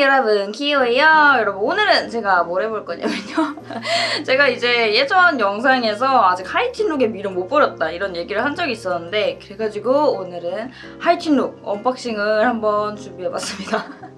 여러분 키오예요. 여러분 오늘은 제가 뭘 해볼 거냐면요. 제가 이제 예전 영상에서 아직 하이틴 룩의 미련을 못 버렸다 이런 얘기를 한 적이 있었는데 그래가지고 오늘은 하이틴 룩 언박싱을 한번 준비해봤습니다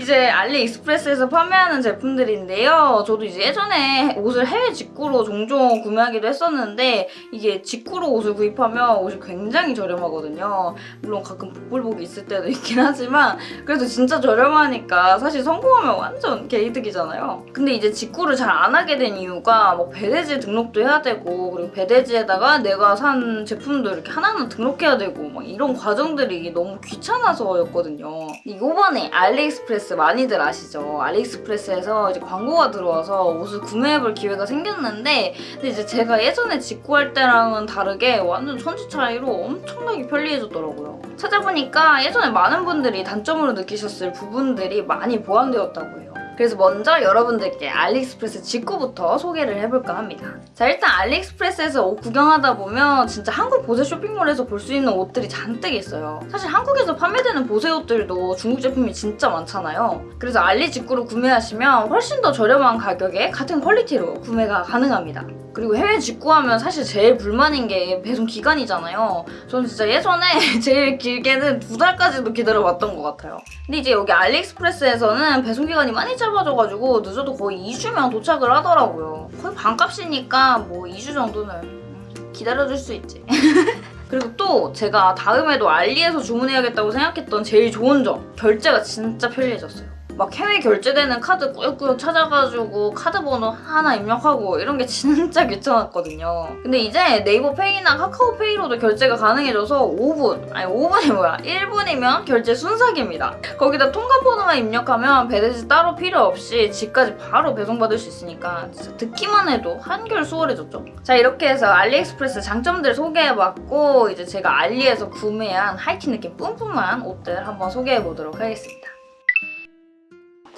이제 알리익스프레스에서 판매하는 제품들인데요. 저도 이제 예전에 옷을 해외 직구로 종종 구매하기도 했었는데 이게 직구로 옷을 구입하면 옷이 굉장히 저렴하거든요. 물론 가끔 복불복이 있을 때도 있긴 하지만 그래도 진짜 저렴하니까 사실 성공하면 완전 개이득이잖아요. 근데 이제 직구를 잘 안 하게 된 이유가 뭐 배대지 등록도 해야 되고 그리고 배대지에다가 내가 산 제품도 이렇게 하나하나 등록해야 되고 막 이런 과정들이 너무 귀찮아서였거든요. 이번에 알리익스프레스 많이들 아시죠? 알리익스프레스에서 이제 광고가 들어와서 옷을 구매해볼 기회가 생겼는데 근데 이제 제가 예전에 직구할 때랑은 다르게 완전 천지 차이로 엄청나게 편리해졌더라고요. 찾아보니까 예전에 많은 분들이 단점으로 느끼셨을 부분들이 많이 보완되었다고 해요. 그래서 먼저 여러분들께 알리익스프레스 직구부터 소개를 해볼까 합니다. 자 일단 알리익스프레스에서 옷 구경하다 보면 진짜 한국 보세 쇼핑몰에서 볼 수 있는 옷들이 잔뜩 있어요. 사실 한국에서 판매되는 보세 옷들도 중국 제품이 진짜 많잖아요. 그래서 알리 직구로 구매하시면 훨씬 더 저렴한 가격에 같은 퀄리티로 구매가 가능합니다. 그리고 해외 직구하면 사실 제일 불만인 게 배송 기간이잖아요. 저는 진짜 예전에 제일 길게는 두 달까지도 기다려봤던 것 같아요. 근데 이제 여기 알리익스프레스에서는 배송 기간이 많이 짧아 져가지고 늦어도 거의 2주면 도착을 하더라고요. 거의 반값이니까 뭐 2주 정도는 기다려줄 수 있지. 그리고 또 제가 다음에도 알리에서 주문해야겠다고 생각했던 제일 좋은 점 결제가 진짜 편리해졌어요. 막 해외 결제되는 카드 꾸역꾸역 찾아가지고 카드 번호 하나 입력하고 이런 게 진짜 귀찮았거든요. 근데 이제 네이버 페이나 카카오 페이로도 결제가 가능해져서 5분, 아니 5분이 뭐야 1분이면 결제 순삭입니다. 거기다 통관 번호만 입력하면 배대지 따로 필요 없이 집까지 바로 배송받을 수 있으니까 진짜 듣기만 해도 한결 수월해졌죠. 자 이렇게 해서 알리익스프레스 장점들 소개해봤고 이제 제가 알리에서 구매한 하이틴 느낌 뿜뿜한 옷들 한번 소개해보도록 하겠습니다.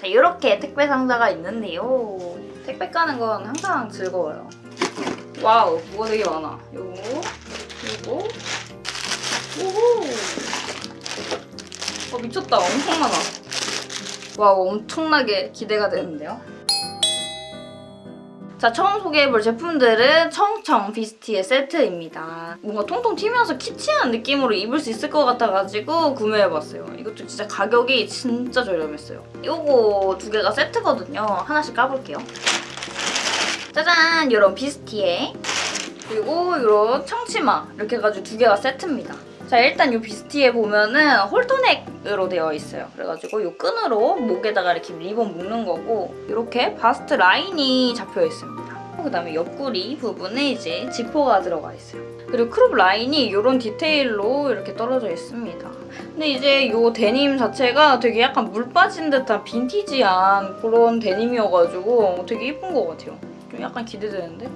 자, 이렇게 택배 상자가 있는데요. 택배 까는 건 항상 즐거워요. 와우, 뭐가 되게 많아. 요거, 요거, 오호! 어, 미쳤다. 엄청 많아. 와우, 엄청나게 기대가 되는데요. 자, 처음 소개해볼 제품들은 청청 비스티의 세트입니다. 뭔가 통통 튀면서 키치한 느낌으로 입을 수 있을 것 같아가지고 구매해봤어요. 이것도 진짜 가격이 진짜 저렴했어요. 이거 두 개가 세트거든요. 하나씩 까볼게요. 짜잔! 이런 비스티에 그리고 이런 청치마 이렇게 해가지고 두 개가 세트입니다. 자 일단 이 비스티에 보면은 홀터넥으로 되어 있어요. 그래가지고 이 끈으로 목에다가 이렇게 리본 묶는 거고 이렇게 바스트 라인이 잡혀 있습니다. 그다음에 옆구리 부분에 이제 지퍼가 들어가 있어요. 그리고 크롭 라인이 이런 디테일로 이렇게 떨어져 있습니다. 근데 이제 이 데님 자체가 되게 약간 물 빠진 듯한 빈티지한 그런 데님이어가지고 되게 예쁜 것 같아요. 좀 약간 기대되는데?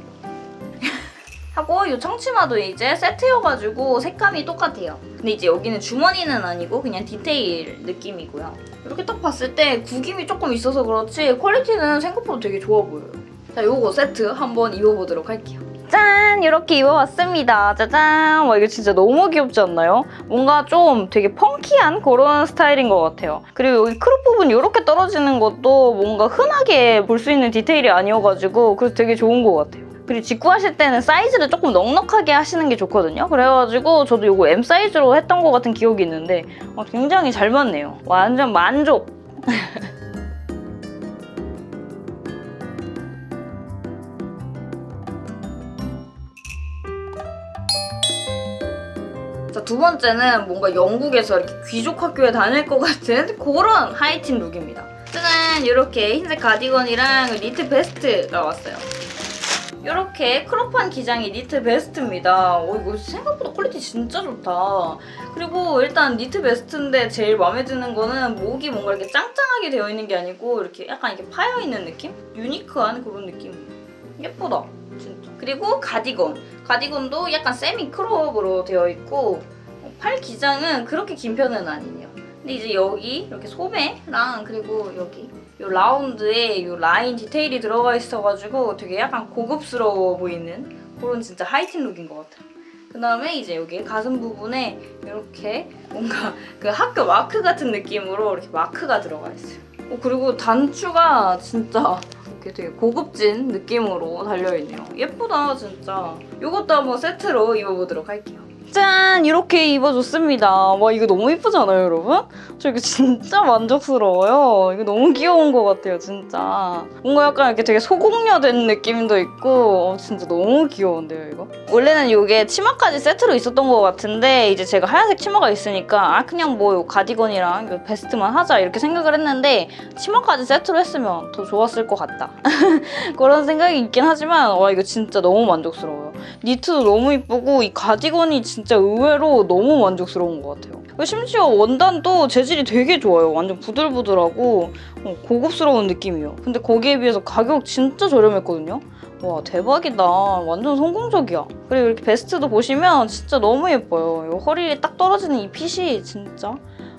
하고 이 청치마도 이제 세트여가지고 색감이 똑같아요. 근데 이제 여기는 주머니는 아니고 그냥 디테일 느낌이고요. 이렇게 딱 봤을 때 구김이 조금 있어서 그렇지 퀄리티는 생각보다 되게 좋아 보여요. 자, 요거 세트 한번 입어보도록 할게요. 짠! 이렇게 입어봤습니다. 짜잔! 와 이거 진짜 너무 귀엽지 않나요? 뭔가 좀 되게 펑키한 그런 스타일인 것 같아요. 그리고 여기 크롭 부분 이렇게 떨어지는 것도 뭔가 흔하게 볼 수 있는 디테일이 아니어가지고 그래서 되게 좋은 것 같아요. 그리고 직구하실 때는 사이즈를 조금 넉넉하게 하시는 게 좋거든요. 그래가지고 저도 이거 M 사이즈로 했던 것 같은 기억이 있는데 어, 굉장히 잘 맞네요. 완전 만족! 자, 두 번째는 뭔가 영국에서 이렇게 귀족 학교에 다닐 것 같은 그런 하이틴 룩입니다. 짜잔! 이렇게 흰색 가디건이랑 니트 베스트가 왔어요. 이렇게 크롭한 기장의 니트 베스트입니다. 어, 이거 생각보다 퀄리티 진짜 좋다. 그리고 일단 니트 베스트인데 제일 마음에 드는 거는 목이 뭔가 이렇게 짱짱하게 되어 있는 게 아니고 이렇게 약간 이렇게 파여있는 느낌? 유니크한 그런 느낌이에요. 예쁘다. 진짜. 그리고 가디건. 가디건도 약간 세미 크롭으로 되어 있고 팔 기장은 그렇게 긴 편은 아니네요. 근데 이제 여기 이렇게 소매랑 그리고 여기 이 라운드에 이 라인 디테일이 들어가 있어가지고 되게 약간 고급스러워 보이는 그런 진짜 하이틴 룩인 것 같아요. 그 다음에 이제 여기 가슴 부분에 이렇게 뭔가 그 학교 마크 같은 느낌으로 이렇게 마크가 들어가 있어요. 어, 그리고 단추가 진짜 이렇게 되게 고급진 느낌으로 달려있네요. 예쁘다 진짜. 이것도 한번 세트로 입어보도록 할게요. 짠! 이렇게 입어줬습니다. 와 이거 너무 예쁘잖아요 여러분? 저 이거 진짜 만족스러워요. 이거 너무 귀여운 것 같아요 진짜. 뭔가 약간 이렇게 되게 소공녀된 느낌도 있고 어, 진짜 너무 귀여운데요 이거? 원래는 이게 치마까지 세트로 있었던 것 같은데 이제 제가 하얀색 치마가 있으니까 아 그냥 뭐 가디건이랑 요 베스트만 하자 이렇게 생각을 했는데 치마까지 세트로 했으면 더 좋았을 것 같다. 그런 생각이 있긴 하지만 와 이거 진짜 너무 만족스러워요. 니트도 너무 이쁘고 이 가디건이 진짜 의외로 너무 만족스러운 것 같아요. 심지어 원단도 재질이 되게 좋아요. 완전 부들부들하고 어, 고급스러운 느낌이에요. 근데 거기에 비해서 가격 진짜 저렴했거든요. 와 대박이다. 완전 성공적이야. 그리고 이렇게 베스트도 보시면 진짜 너무 예뻐요. 이 허리에 딱 떨어지는 이 핏이 진짜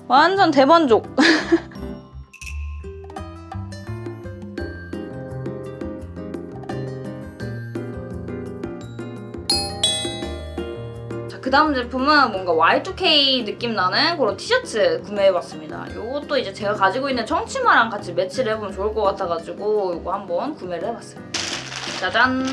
완전 대만족. 그 다음 제품은 뭔가 Y2K 느낌 나는 그런 티셔츠 구매해봤습니다. 이것도 이제 제가 가지고 있는 청치마랑 같이 매치를 해보면 좋을 것 같아가지고 이거 한번 구매를 해봤어요. 짜잔!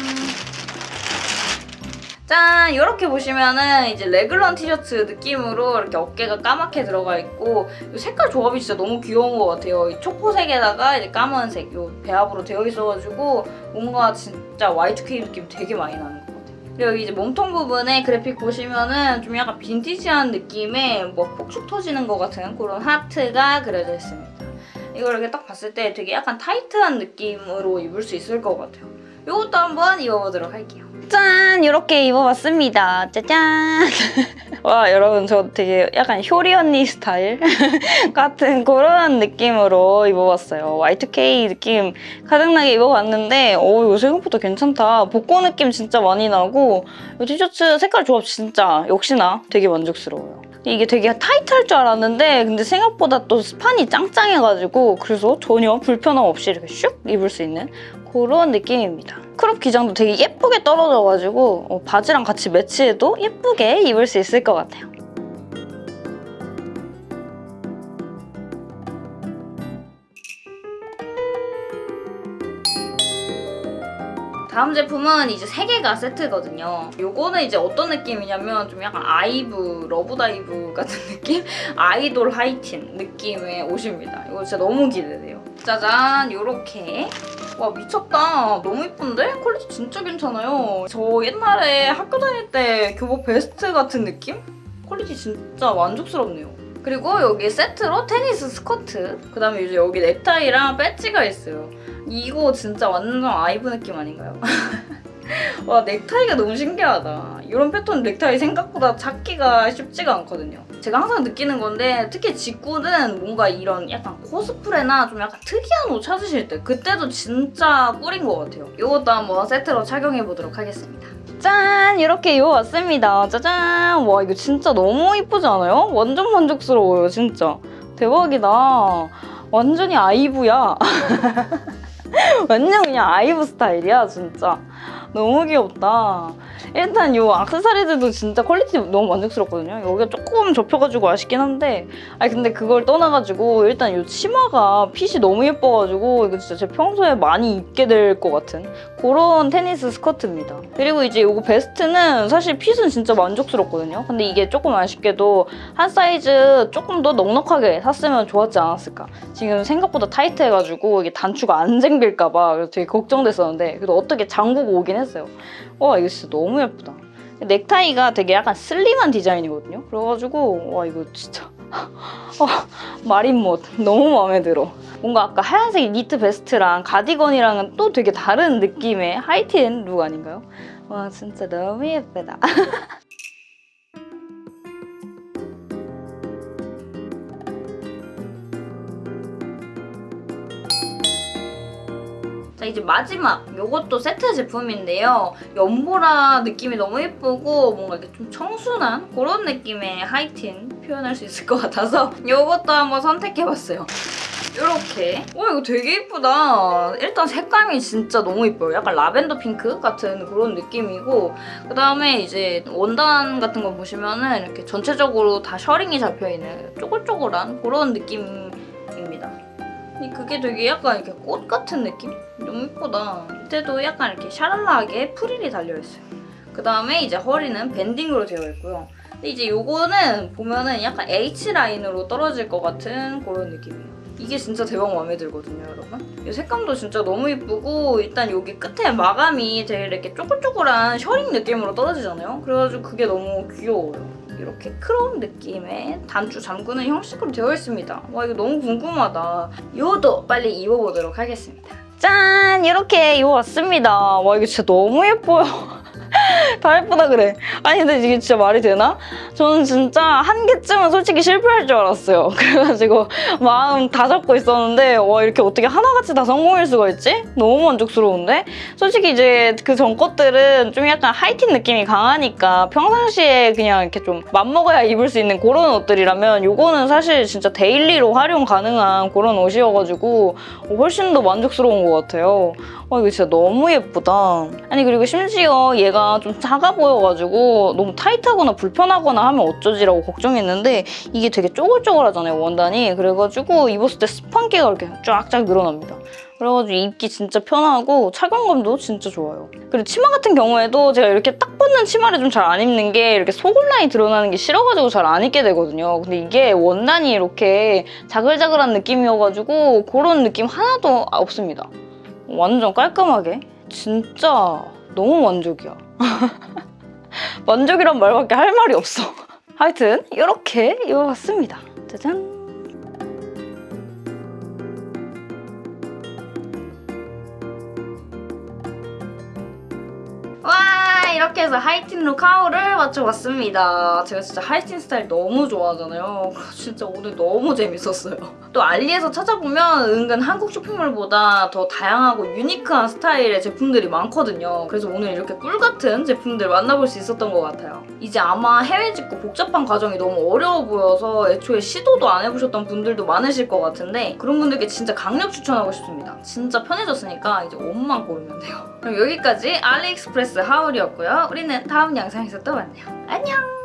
짠! 이렇게 보시면은 이제 레글런 티셔츠 느낌으로 이렇게 어깨가 까맣게 들어가 있고 이 색깔 조합이 진짜 너무 귀여운 것 같아요. 이 초코색에다가 이제 까만색 이 배합으로 되어 있어가지고 뭔가 진짜 Y2K 느낌 되게 많이 같아요. 그리고 이제 몸통 부분에 그래픽 보시면은 좀 약간 빈티지한 느낌의 뭐 폭죽 터지는 것 같은 그런 하트가 그려져 있습니다. 이걸 이렇게 딱 봤을 때 되게 약간 타이트한 느낌으로 입을 수 있을 것 같아요. 이것도 한번 입어보도록 할게요. 짠! 이렇게 입어봤습니다. 짜잔! 와 여러분 저 되게 약간 효리 언니 스타일 같은 그런 느낌으로 입어봤어요. Y2K 느낌 가득나게 입어봤는데 오 이거 생각보다 괜찮다. 복고 느낌 진짜 많이 나고 이 티셔츠 색깔 조합 진짜 역시나 되게 만족스러워요. 이게 되게 타이트할 줄 알았는데 근데 생각보다 또 스판이 짱짱해가지고 그래서 전혀 불편함 없이 이렇게 슉 입을 수 있는 그런 느낌입니다. 크롭 기장도 되게 예쁘게 떨어져가지고 어, 바지랑 같이 매치해도 예쁘게 입을 수 있을 것 같아요. 다음 제품은 이제 세 개가 세트거든요. 요거는 이제 어떤 느낌이냐면 좀 약간 아이브, 러브다이브 같은 느낌? 아이돌 하이틴 느낌의 옷입니다. 이거 진짜 너무 기대돼요. 짜잔! 요렇게 와 미쳤다. 너무 이쁜데? 퀄리티 진짜 괜찮아요. 저 옛날에 학교 다닐 때 교복 베스트 같은 느낌? 퀄리티 진짜 만족스럽네요. 그리고 여기 세트로 테니스 스커트 그다음에 이제 여기 넥타이랑 배지가 있어요. 이거 진짜 완전 아이브 느낌 아닌가요? 와 넥타이가 너무 신기하다. 이런 패턴 넥타이 생각보다 찾기가 쉽지가 않거든요. 제가 항상 느끼는 건데 특히 직구는 뭔가 이런 약간 코스프레나 좀 약간 특이한 옷 찾으실 때 그때도 진짜 꿀인 것 같아요. 이것도 한번 세트로 착용해보도록 하겠습니다. 짠! 이렇게 입어봤습니다. 짜잔! 와 이거 진짜 너무 이쁘지 않아요? 완전 만족스러워요 진짜. 대박이다. 완전히 아이브야. 완전 그냥 아이브 스타일이야 진짜. 너무 귀엽다. 일단 이 악세사리들도 진짜 퀄리티 너무 만족스럽거든요. 여기가 조금 접혀가지고 아쉽긴 한데 아니 근데 그걸 떠나가지고 일단 이 치마가 핏이 너무 예뻐가지고 이거 진짜 제 평소에 많이 입게 될 것 같은 그런 테니스 스커트입니다. 그리고 이제 이거 베스트는 사실 핏은 진짜 만족스럽거든요. 근데 이게 조금 아쉽게도 한 사이즈 조금 더 넉넉하게 샀으면 좋았지 않았을까. 지금 생각보다 타이트해가지고 이게 단추가 안 잠길까 봐 되게 걱정됐었는데 그래도 어떻게 잠그고 오긴 했어요. 와 이거 진짜 너무 예쁘다. 넥타이가 되게 약간 슬림한 디자인이거든요. 그래가지고 와 이거 진짜 어, 마린못 너무 마음에 들어. 뭔가 아까 하얀색 니트 베스트랑 가디건이랑은 또 되게 다른 느낌의 하이틴 룩 아닌가요? 와 진짜 너무 예쁘다. 자자 이제 마지막 요것도 세트 제품인데요. 연보라 느낌이 너무 예쁘고 뭔가 이렇게 좀 청순한 그런 느낌의 하이틴 표현할 수 있을 것 같아서 요것도 한번 선택해봤어요. 이렇게 와 이거 되게 예쁘다 일단 색감이 진짜 너무 예뻐요 약간 라벤더 핑크 같은 그런 느낌이고 그 다음에 이제 원단 같은 거 보시면은 이렇게 전체적으로 다 셔링이 잡혀있는 쪼글쪼글한 그런 이 그게 되게 약간 이렇게 꽃 같은 느낌? 너무 예쁘다 밑에도 약간 이렇게 샤랄라하게 프릴이 달려있어요 그 다음에 이제 허리는 밴딩으로 되어 있고요 근데 이제 요거는 보면은 약간 H라인으로 떨어질 것 같은 그런 느낌이에요 이게 진짜 대박 마음에 들거든요, 여러분. 이 색감도 진짜 너무 예쁘고 일단 여기 끝에 마감이 되게 이렇게 쪼글쪼글한 셔링 느낌으로 떨어지잖아요. 그래가지고 그게 너무 귀여워요. 이렇게 크롬 느낌의 단추 잠그는 형식으로 되어 있습니다. 와 이거 너무 궁금하다. 이것도 빨리 입어보도록 하겠습니다. 짠! 이렇게 입어봤습니다. 와 이거 진짜 너무 예뻐요. 다 예쁘다 그래. 아니 근데 이게 진짜 말이 되나? 저는 진짜 한 개쯤은 솔직히 실패할 줄 알았어요. 그래가지고 마음 다 잡고 있었는데 와 이렇게 어떻게 하나같이 다 성공일 수가 있지? 너무 만족스러운데? 솔직히 이제 그 전 것들은 좀 약간 하이틴 느낌이 강하니까 평상시에 그냥 이렇게 좀 맘먹어야 입을 수 있는 그런 옷들이라면 요거는 사실 진짜 daily로 활용 가능한 그런 옷이어가지고 훨씬 더 만족스러운 것 같아요. 와 이거 진짜 너무 예쁘다. 아니 그리고 심지어 얘가 좀 작아 보여가지고 너무 타이트하거나 불편하거나 하면 어쩌지라고 걱정했는데 이게 되게 쪼글쪼글하잖아요 원단이. 그래가지고 입었을 때 스판기가 이렇게 쫙쫙 늘어납니다. 그래가지고 입기 진짜 편하고 착용감도 진짜 좋아요. 그리고 치마 같은 경우에도 제가 이렇게 딱 붙는 치마를 좀 잘 안 입는 게 이렇게 속온라인이 드러나는 게 싫어가지고 잘 안 입게 되거든요. 근데 이게 원단이 이렇게 자글자글한 느낌이어가지고 그런 느낌 하나도 없습니다. 완전 깔끔하게 진짜 너무 만족이야 만족이란 말밖에 할 말이 없어 하여튼 이렇게 입어봤습니다 짜잔 와 이렇게 해서 하이틴 look haul을 맞춰봤습니다. 제가 진짜 하이틴 스타일 너무 좋아하잖아요. 진짜 오늘 너무 재밌었어요. 또 알리에서 찾아보면 은근 한국 쇼핑몰보다 더 다양하고 유니크한 스타일의 제품들이 많거든요. 그래서 오늘 이렇게 꿀같은 제품들 만나볼 수 있었던 것 같아요. 이제 아마 해외 직구 복잡한 과정이 너무 어려워 보여서 애초에 시도도 안 해보셨던 분들도 많으실 것 같은데 그런 분들께 진짜 강력 추천하고 싶습니다. 진짜 편해졌으니까 이제 옷만 고르면 돼요. 그럼 여기까지 알리익스프레스 하울이었고요. 우리는 다음 영상에서 또 만나요. 안녕!